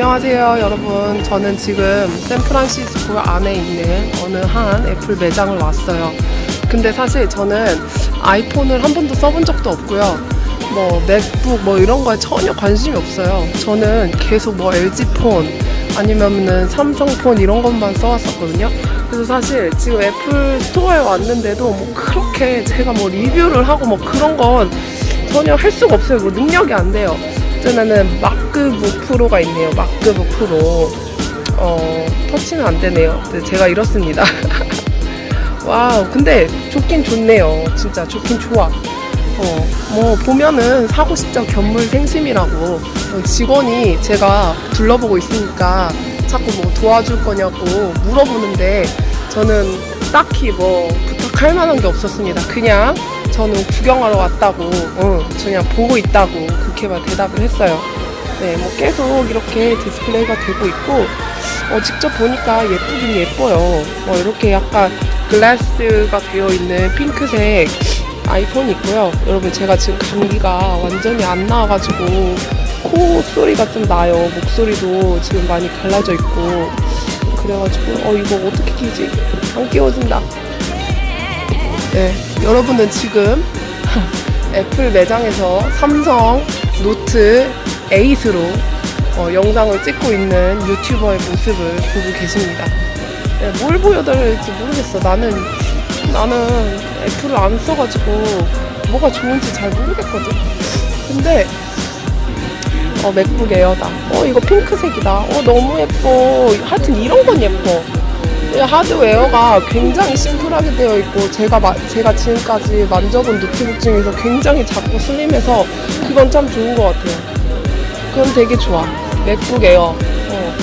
안녕하세요 여러분. 저는 지금 샌프란시스코 안에 있는 어느 한 애플 매장을 왔어요. 근데 사실 저는 아이폰을 한 번도 써본 적도 없고요. 뭐 맥북 뭐 이런 거에 전혀 관심이 없어요. 저는 계속 뭐 LG폰 아니면은 삼성폰 이런 것만 써왔었거든요. 그래서 사실 지금 애플 스토어에 왔는데도 뭐 그렇게 제가 뭐 리뷰를 하고 뭐 그런 건 전혀 할 수가 없어요. 뭐 능력이 안 돼요 저는 MacBook Pro가 있네요. MacBook Pro. 어, 터치는 안 되네요. 근데 제가 이렇습니다. Wow, 근데 좋긴 좋네요. 진짜 좋긴 좋아. 어, 뭐, 보면은 사고 싶죠. 견물생심이라고. 어, 직원이 제가 둘러보고 있으니까 자꾸 뭐 도와줄 거냐고 물어보는데 저는 딱히 뭐 부탁할 만한 게 없었습니다. 그냥 저는 구경하러 왔다고, 응, 그냥 보고 있다고 그렇게만 대답을 했어요. 네, 뭐 계속 이렇게 디스플레이가 되고 있고, 어, 직접 보니까 예쁘긴 예뻐요. 뭐 이렇게 약간 글라스가 되어 있는 핑크색 아이폰이 있고요. 여러분 제가 지금 감기가 완전히 안 나아가지고 코 소리가 좀 나요. 목소리도 지금 많이 갈라져 있고 그래가지고 어 이거 어떻게 끼지? 안 끼워진다. 네, 여러분은 지금 애플 매장에서 삼성 노트 8으로 어, 영상을 찍고 있는 유튜버의 모습을 보고 계십니다. 네, 뭘 보여드릴지 모르겠어. 나는 나는 애플을 안 써가지고 뭐가 좋은지 잘 모르겠거든. 근데 어 맥북 에어다. 어 이거 핑크색이다. 어 너무 예뻐. 하여튼 이런 건 예뻐. 이 하드웨어가 굉장히 심플하게 되어 있고 제가 마- 제가 지금까지 만져본 노트북 중에서 굉장히 작고 슬림해서 그건 참 좋은 것 같아요. 그건 되게 좋아. 맥북 에어. 어.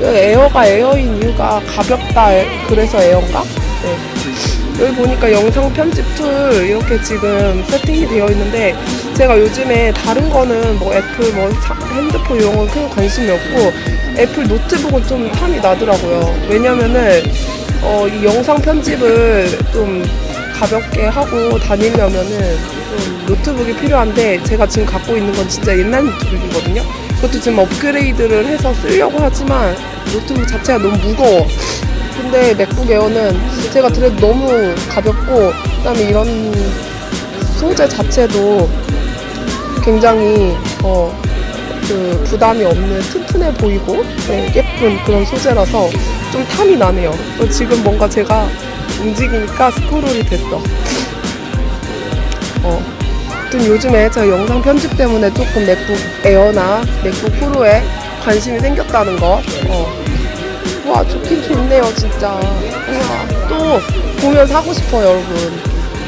이 에어가 에어인 이유가 가볍다. 그래서 에어인가? 네. 여기 보니까 영상 편집 tool 이렇게 지금 세팅이 되어 있는데 제가 요즘에 다른 거는 뭐 애플 뭐 사- 핸드폰 이런 건 큰 관심이 없고 애플 노트북은 좀 탐이 나더라고요. 왜냐면은 어, 이 영상 편집을 좀 가볍게 하고 다니려면은 좀 노트북이 필요한데 제가 지금 갖고 있는 건 진짜 옛날 노트북이거든요. 그것도 지금 업그레이드를 해서 쓰려고 하지만 노트북 자체가 너무 무거워. 근데 맥북 에어는 제가 들어도 너무 가볍고 그다음에 이런 소재 자체도 굉장히 어, 그 부담이 없는 튼튼해 보이고 네, 예쁜 그런 소재라서 좀 탐이 나네요. 또 지금 뭔가 제가 움직이니까 스크롤이 됐어. 어. 아무튼 요즘에 제가 영상 편집 때문에 조금 맥북 에어나 맥북 프로에 관심이 생겼다는 거. 어. 와 좋긴 좋네요 진짜 우와 또 보면 사고 싶어요 여러분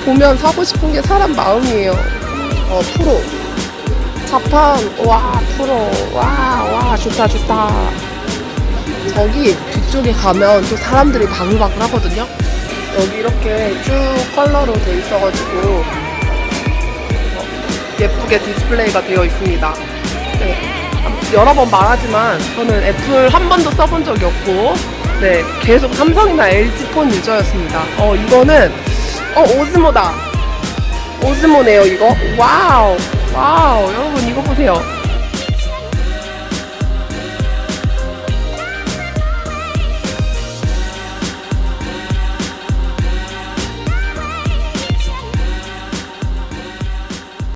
보면 사고 싶은 게 사람 마음이에요 어 프로 자판 와 프로 와와 좋다 좋다 저기 뒤쪽에 가면 또 사람들이 바글바글 하거든요 여기 이렇게 쭉 컬러로 돼 있어가지고 어, 예쁘게 디스플레이가 되어 있습니다 네. 여러 번 말하지만 저는 애플 한 번도 써본 적이 없고 네 계속 삼성이나 LG 폰 유저였습니다. 어 이거는 어 오즈모다. 오즈모네요 이거. 와우 有。